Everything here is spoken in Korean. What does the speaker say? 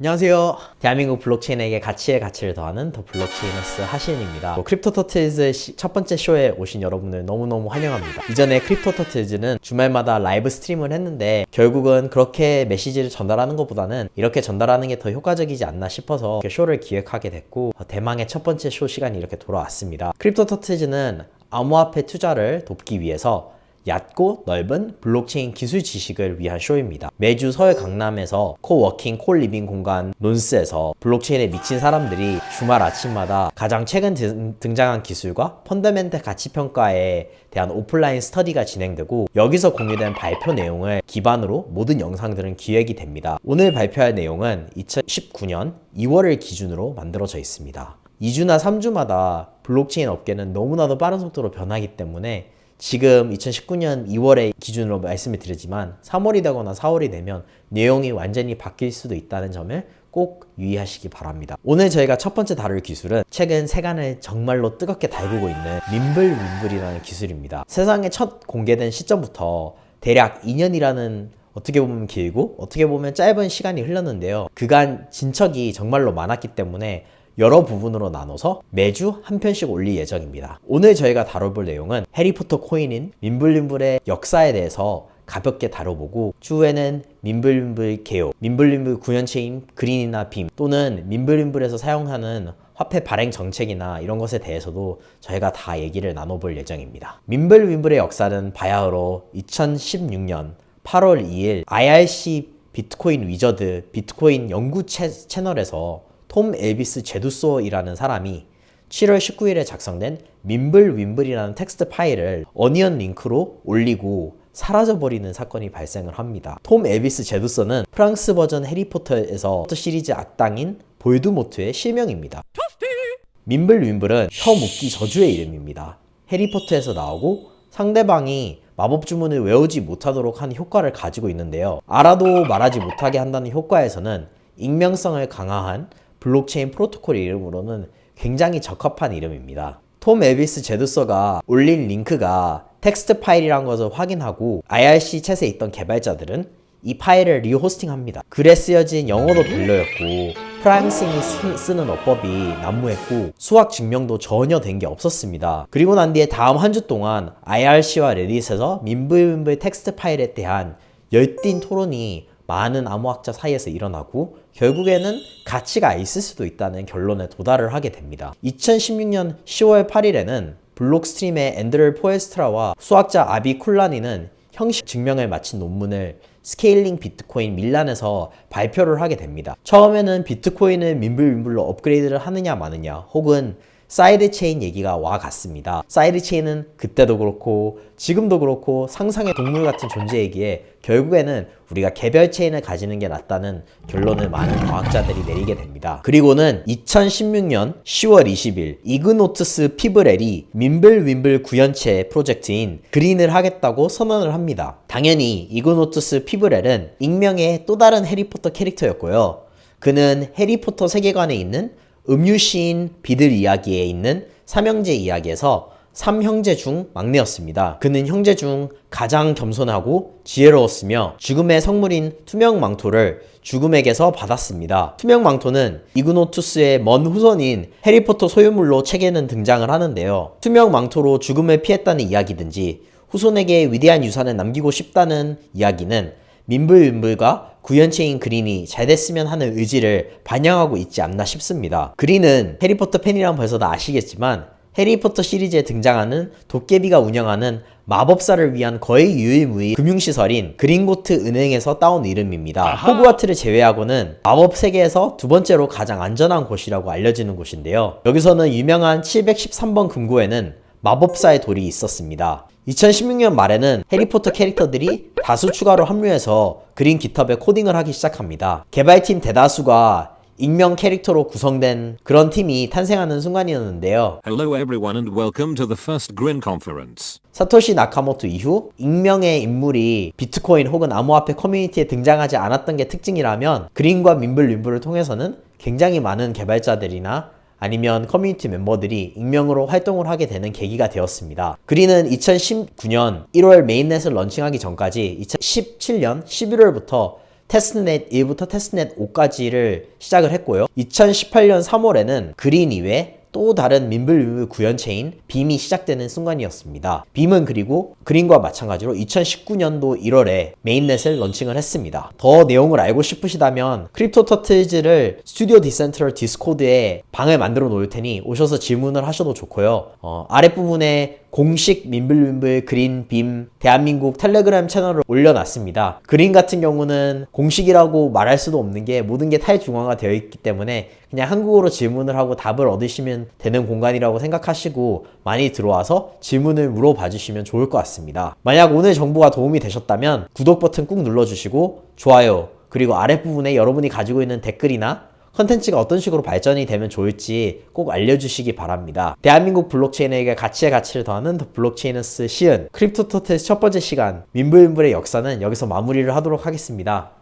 안녕하세요. 대한민국 블록체인에게 가치에 가치를 더하는 더 블록체이너스 하시은입니다. 뭐, 크립토 터틀즈 시- 첫 번째 쇼에 오신 여러분을 너무너무 환영합니다. 이전에 크립토 터틀즈는 주말마다 live stream을 했는데 결국은 그렇게 메시지를 전달하는 것보다는 이렇게 전달하는 게 더 효과적이지 않나 싶어서 쇼를 기획하게 됐고 어, 대망의 첫 번째 쇼 시간이 이렇게 돌아왔습니다. 크립토 터틀즈는 암호화폐 투자를 돕기 위해서 얕고 넓은 블록체인 기술 지식을 위한 쇼입니다. 매주 서울 강남에서 co-working co-living 공간 논스에서 블록체인에 미친 사람들이 주말 아침마다 가장 최근 등- 등장한 기술과 fundamental 가치 평가에 대한 오프라인 스터디가 진행되고 여기서 공유된 발표 내용을 기반으로 모든 영상들은 기획이 됩니다. 오늘 발표할 내용은 2019년 2월을 기준으로 만들어져 있습니다. 2주나 3주마다 블록체인 업계는 너무나도 빠른 속도로 변하기 때문에 지금 2019년 2월에 기준으로 말씀을 드리지만 3월이 되거나 4월이 되면 내용이 완전히 바뀔 수도 있다는 점을 꼭 유의하시기 바랍니다. 오늘 저희가 첫 번째 다룰 기술은 최근 세간을 정말로 뜨겁게 달구고 있는 민블윈블이라는 기술입니다. 세상에 첫 공개된 시점부터 대략 2년이라는 어떻게 보면 길고 어떻게 보면 짧은 시간이 흘렀는데요. 그간 진척이 정말로 많았기 때문에 여러 부분으로 나눠서 매주 한 편씩 올릴 예정입니다. 오늘 저희가 다뤄볼 내용은 해리포터 코인인 민블림블의 역사에 대해서 가볍게 다뤄보고 추후에는 민블림블 개요, 민블림블 구현체인 그린이나 빔 또는 민블림블에서 사용하는 화폐 발행 정책이나 이런 것에 대해서도 저희가 다 얘기를 나눠볼 예정입니다. 민블윈블의 역사는 바야흐로 2016년 8월 2일 IRC 비트코인 위저드 비트코인 연구 채, 채널에서 톰 엘비스 제두소이라는 사람이 7월 19일에 작성된 밈블윔블이라는 텍스트 파일을 onion 링크로 올리고 사라져버리는 사건이 발생을 합니다. 톰 엘비스 제두소는 프랑스 버전 해리포터에서 시리즈 악당인 볼드모트의 실명입니다. 밈블윔블은 혀 묶기 저주의 이름입니다. 해리포터에서 나오고 상대방이 마법 주문을 외우지 못하도록 하는 효과를 가지고 있는데요. 알아도 말하지 못하게 한다는 효과에서는 익명성을 강화한 블록체인 프로토콜 이름으로는 굉장히 적합한 이름입니다. 톰 엘비스 제두소가 올린 링크가 텍스트 파일이란 것을 확인하고 IRC 챗에 있던 개발자들은 이 파일을 rehosting합니다. 글에 쓰여진 영어도 별로였고 프랑스인이 쓰- 쓰는 어법이 난무했고 수학 증명도 전혀 된 게 없었습니다. 그리고 난 뒤에 다음 한 주 동안 IRC와 레딧에서 밈블윔블 텍스트 파일에 대한 열띤 토론이 많은 암호학자 사이에서 일어나고 결국에는 가치가 있을 수도 있다는 결론에 도달을 하게 됩니다. 2016년 10월 8일에는 블록스트림의 앤드류 포엘스트라와 수학자 아비 쿨라니는 형식 증명을 마친 논문을 스케일링 비트코인 밀란에서 발표를 하게 됩니다. 처음에는 비트코인을 밈블윔블로 업그레이드를 하느냐 마느냐 혹은 side chain 얘기가 오갔습니다. side chain은 그때도 그렇고 지금도 그렇고 상상의 동물 같은 존재이기에 결국에는 우리가 개별 체인을 가지는 게 낫다는 결론을 많은 과학자들이 내리게 됩니다. 그리고는 2016년 10월 20일 이그노투스 피브렐이 밈블윔블 구현체 프로젝트인 그린을 하겠다고 선언을 합니다. 당연히 이그노투스 피브렐은 익명의 또 다른 해리포터 캐릭터였고요. 그는 해리포터 세계관에 있는 음유시인 비들 이야기에 있는 삼형제 이야기에서 삼형제 중 막내였습니다. 그는 형제 중 가장 겸손하고 지혜로웠으며 죽음의 성물인 투명 망토를 죽음에게서 받았습니다. 투명 망토는 이그노투스의 먼 후손인 해리포터 소유물로 책에는 등장을 하는데요. 투명 망토로 죽음을 피했다는 이야기든지 후손에게 위대한 유산을 남기고 싶다는 이야기는 민블윈블과 구현체인 그린이 잘 됐으면 하는 의지를 반영하고 있지 않나 싶습니다. 그린은 해리포터 팬이라면 벌써 다 아시겠지만 해리포터 시리즈에 등장하는 도깨비가 운영하는 마법사를 위한 거의 유일무이 금융시설인 그린고트 은행에서 따온 이름입니다. 호그와트를 제외하고는 마법 세계에서 두 번째로 가장 안전한 곳이라고 알려지는 곳인데요. 여기서는 유명한 713번 금고에는 마법사의 돌이 있었습니다. 2016년 말에는 해리포터 캐릭터들이 다수 추가로 합류해서 그린 깃허브에 코딩을 하기 시작합니다. 개발팀 대다수가 익명 캐릭터로 구성된 그런 팀이 탄생하는 순간이었는데요. Hello everyone and welcome to the first Grin conference. 사토시 나카모토 이후 익명의 인물이 비트코인 혹은 암호화폐 커뮤니티에 등장하지 않았던 게 특징이라면 그린과 밈블윔블을 통해서는 굉장히 많은 개발자들이나 아니면 커뮤니티 멤버들이 익명으로 활동을 하게 되는 계기가 되었습니다. 그린은 2019년 1월 mainnet을 런칭하기 전까지 2017년 11월부터 testnet 1부터 testnet 5까지를 시작을 했고요. 2018년 3월에는 Grin 이외 또 다른 Mimblewimble 구현체인 Beam이 시작되는 순간이었습니다. Beam은 그리고 Grin과 마찬가지로 2019년도 1월에 mainnet을 런칭을 했습니다. 더 내용을 알고 싶으시다면 Crypto Turtles를 Studio Decentral Discord에 방을 만들어 놓을 테니 오셔서 질문을 하셔도 좋고요. 어, 아랫부분에 공식 Mimblewimble Grin Beam 대한민국 텔레그램 채널을 올려놨습니다. Grin 같은 경우는 공식이라고 말할 수도 없는 게 모든 게 탈중앙화 되어 있기 때문에 그냥 한국어로 질문을 하고 답을 얻으시면 되는 공간이라고 생각하시고 많이 들어와서 질문을 물어봐 주시면 좋을 것 같습니다. 만약 오늘 정보가 도움이 되셨다면 구독 버튼 꾹 눌러주시고 좋아요 그리고 아랫부분에 여러분이 가지고 있는 댓글이나 컨텐츠가 어떤 식으로 발전이 되면 좋을지 꼭 알려주시기 바랍니다. 대한민국 블록체인에게 가치의 가치를 더하는 The Blockchainers 시은 Crypto Turtles 첫 번째 시간 Mimblewimble의 역사는 여기서 마무리를 하도록 하겠습니다.